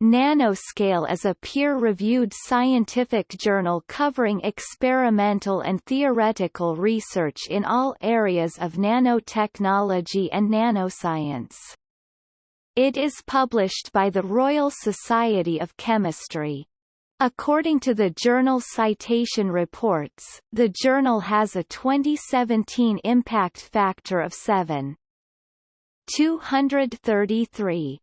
Nanoscale is a peer-reviewed scientific journal covering experimental and theoretical research in all areas of nanotechnology and nanoscience. It is published by the Royal Society of Chemistry. According to the journal Citation Reports, the journal has a 2017 impact factor of 7. 233.